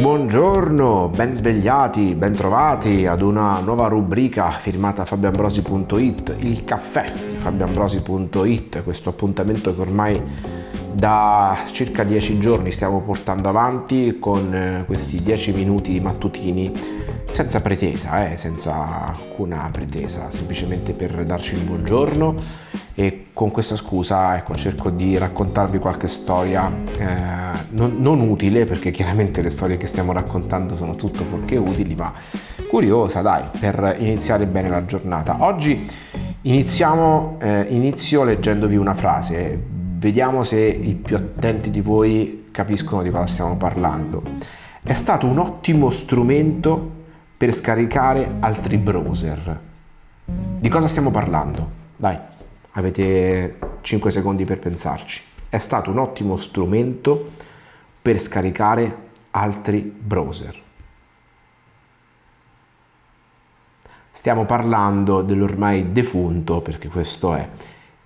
Buongiorno, ben svegliati, ben trovati ad una nuova rubrica firmata fabioambrosi.it, il caffè di fabioambrosi.it, questo appuntamento che ormai da circa dieci giorni stiamo portando avanti con eh, questi dieci minuti mattutini senza pretesa, eh, senza alcuna pretesa, semplicemente per darci il buongiorno e con questa scusa ecco, cerco di raccontarvi qualche storia eh, non, non, utile perché chiaramente le storie che stiamo raccontando sono tutto fuorché utili ma curiosa dai per iniziare bene la giornata. Oggi iniziamo eh, inizio leggendovi una frase. Vediamo se i più attenti di voi capiscono di cosa stiamo parlando. È stato un ottimo strumento per scaricare altri browser di cosa stiamo parlando? dai avete 5 secondi per pensarci. È stato un ottimo strumento per scaricare altri browser. Stiamo parlando dell'ormai defunto, perché questo è,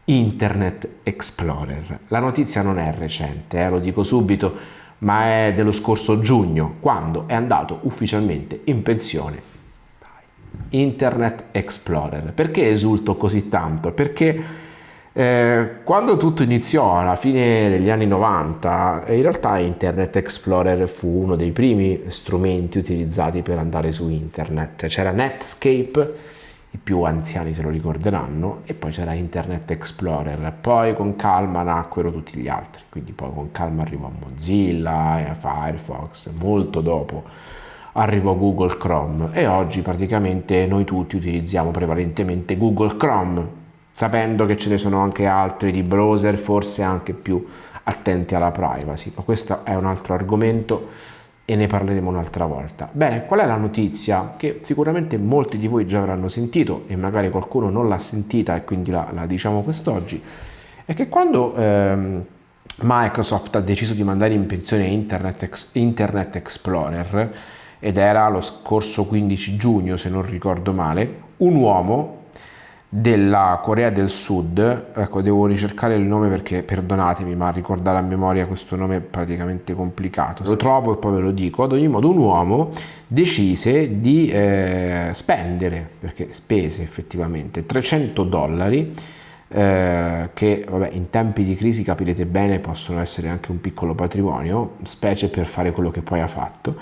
Internet Explorer. La notizia non è recente, eh, lo dico subito, ma è dello scorso giugno, quando è andato ufficialmente in pensione Internet Explorer. Perché esulto così tanto? Perché eh, quando tutto iniziò alla fine degli anni 90, in realtà Internet Explorer fu uno dei primi strumenti utilizzati per andare su internet. C'era Netscape, i più anziani se lo ricorderanno, e poi c'era Internet Explorer. Poi con calma nacquero tutti gli altri, quindi poi con calma arrivò Mozilla, Firefox, molto dopo arrivò Google Chrome. E oggi praticamente noi tutti utilizziamo prevalentemente Google Chrome sapendo che ce ne sono anche altri di browser forse anche più attenti alla privacy. Ma questo è un altro argomento e ne parleremo un'altra volta. Bene, qual è la notizia che sicuramente molti di voi già avranno sentito e magari qualcuno non l'ha sentita e quindi la, la diciamo quest'oggi? È che quando ehm, Microsoft ha deciso di mandare in pensione Internet, Internet Explorer ed era lo scorso 15 giugno se non ricordo male, un uomo della Corea del Sud, ecco devo ricercare il nome perché perdonatemi ma ricordare a memoria questo nome è praticamente complicato, lo trovo e poi ve lo dico, ad ogni modo un uomo decise di eh, spendere, perché spese effettivamente 300 dollari eh, che vabbè, in tempi di crisi capirete bene possono essere anche un piccolo patrimonio, specie per fare quello che poi ha fatto,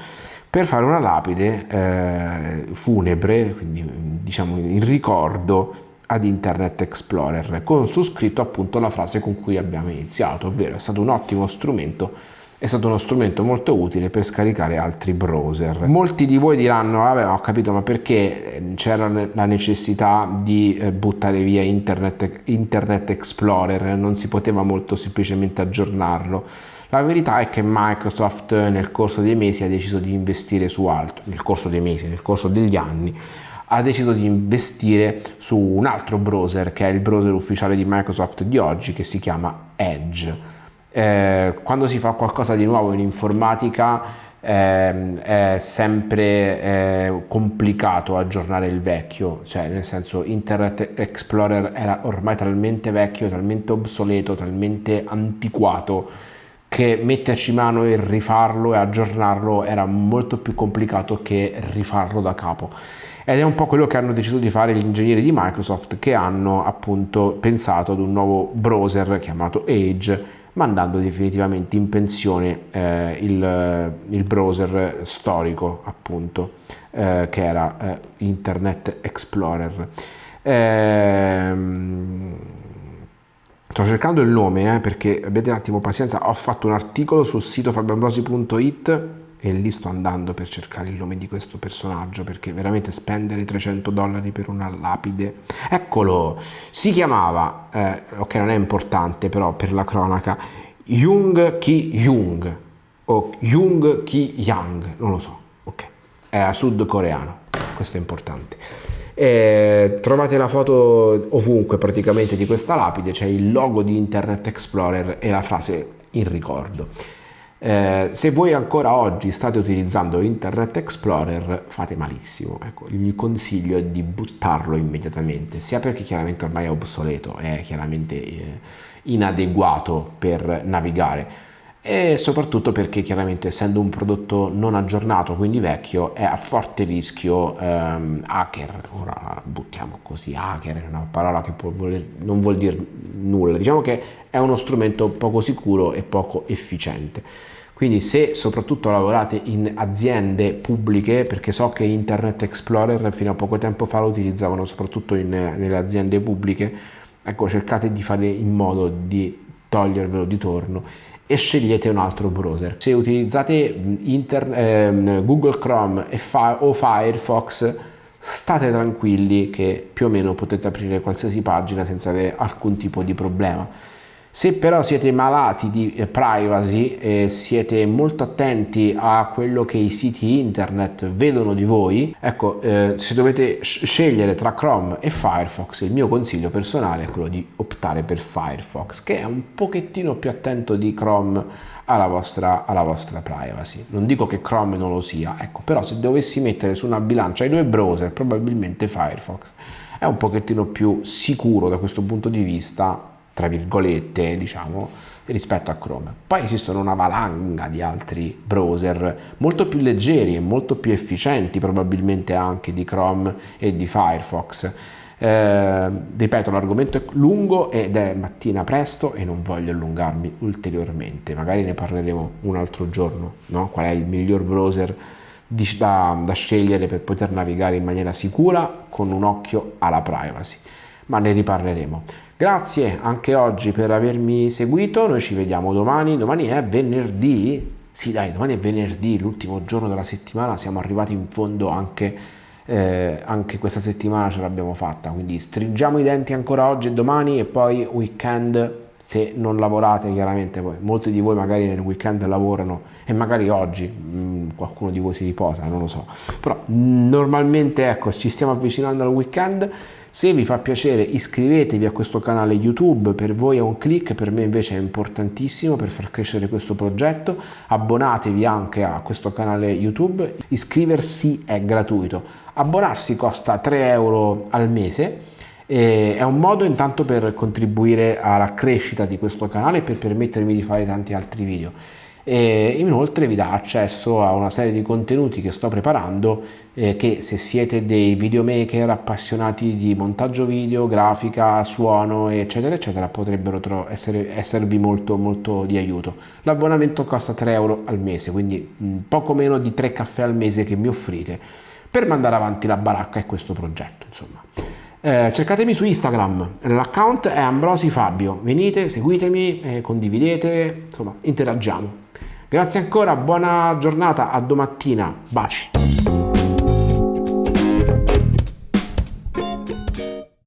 per fare una lapide eh, funebre, quindi diciamo in ricordo ad Internet Explorer con su scritto appunto la frase con cui abbiamo iniziato, ovvero è stato un ottimo strumento è stato uno strumento molto utile per scaricare altri browser. Molti di voi diranno, vabbè ho capito ma perché eh, c'era la necessità di eh, buttare via Internet, Internet Explorer, non si poteva molto semplicemente aggiornarlo. La verità è che Microsoft nel corso dei mesi ha deciso di investire su altro, nel corso dei mesi, nel corso degli anni, ha deciso di investire su un altro browser che è il browser ufficiale di Microsoft di oggi che si chiama Edge. Eh, quando si fa qualcosa di nuovo in informatica eh, è sempre eh, complicato aggiornare il vecchio, cioè nel senso Internet Explorer era ormai talmente vecchio, talmente obsoleto, talmente antiquato che metterci mano e rifarlo e aggiornarlo era molto più complicato che rifarlo da capo ed è un po' quello che hanno deciso di fare gli ingegneri di Microsoft che hanno appunto pensato ad un nuovo browser chiamato Edge mandando definitivamente in pensione eh, il, il, browser storico appunto eh, che era eh, Internet Explorer. Ehm, sto cercando il nome eh, perché abbiate un attimo pazienza, ho fatto un articolo sul sito fabioambrosi.it e lì sto andando per cercare il nome di questo personaggio perché veramente spendere 300 dollari per una lapide. Eccolo! Si chiamava eh, ok non è importante però per la cronaca Jung Ki Jung o Jung Ki Yang non lo so ok. È sudcoreano questo è importante. E trovate la foto ovunque praticamente di questa lapide c'è il logo di Internet Explorer e la frase in ricordo eh, se voi ancora oggi state utilizzando Internet Explorer fate malissimo, ecco, il consiglio è di buttarlo immediatamente, sia perché chiaramente ormai è obsoleto, è chiaramente eh, inadeguato per navigare, e soprattutto perché chiaramente essendo un prodotto non aggiornato, quindi vecchio, è a forte rischio ehm, hacker. Ora buttiamo così, hacker è una parola che voler, non vuol dire nulla, diciamo che è uno strumento poco sicuro e poco efficiente. Quindi se soprattutto lavorate in aziende pubbliche, perché so che Internet Explorer fino a poco tempo fa lo utilizzavano soprattutto in, nelle aziende pubbliche, ecco cercate di fare in modo di togliervelo di torno e scegliete un altro browser. Se utilizzate Inter, eh, Google Chrome o Firefox state tranquilli che più o meno potete aprire qualsiasi pagina senza avere alcun tipo di problema. Se però siete malati di eh, privacy e siete molto attenti a quello che i siti internet vedono di voi, ecco, eh, se dovete scegliere tra Chrome e Firefox, il mio consiglio personale è quello di optare per Firefox, che è un pochettino più attento di Chrome alla vostra, alla vostra privacy. Non dico che Chrome non lo sia, ecco, però se dovessi mettere su una bilancia i due browser, probabilmente Firefox è un pochettino più sicuro da questo punto di vista tra virgolette, diciamo, rispetto a Chrome. Poi esistono una valanga di altri browser molto più leggeri e molto più efficienti probabilmente anche di Chrome e di Firefox. Eh, ripeto, l'argomento è lungo ed è mattina presto e non voglio allungarmi ulteriormente, magari ne parleremo un altro giorno, no? qual è il miglior browser di, da, da scegliere per poter navigare in maniera sicura con un occhio alla privacy, ma ne riparleremo. Grazie anche oggi per avermi seguito, noi ci vediamo domani, domani è venerdì, sì dai, domani è venerdì, l'ultimo giorno della settimana, siamo arrivati in fondo anche, eh, anche questa settimana ce l'abbiamo fatta, quindi stringiamo i denti ancora oggi e domani e poi weekend se non lavorate chiaramente poi molti di voi magari nel weekend lavorano e magari oggi mh, mm, qualcuno di voi si riposa non lo so. Però normalmente ecco ci stiamo avvicinando al weekend se vi fa piacere iscrivetevi a questo canale YouTube, per voi è un click, per me invece è importantissimo per far crescere questo progetto. Abbonatevi anche a questo canale YouTube, iscriversi è gratuito. Abbonarsi costa 3 euro al mese è un modo intanto per contribuire alla crescita di questo canale e per permettermi di fare tanti altri video e inoltre vi dà accesso a una serie di contenuti che sto preparando eh, che se siete dei videomaker appassionati di montaggio video, grafica, suono eccetera eccetera potrebbero essere, esservi molto molto di aiuto. L'abbonamento costa 3 euro al mese quindi mh, poco meno di 3 caffè al mese che mi offrite per mandare avanti la baracca e questo progetto insomma. Eh, cercatemi su Instagram, l'account è Ambrosi Fabio, venite, seguitemi, eh, condividete, insomma interagiamo. Grazie ancora, buona giornata, a domattina, baci.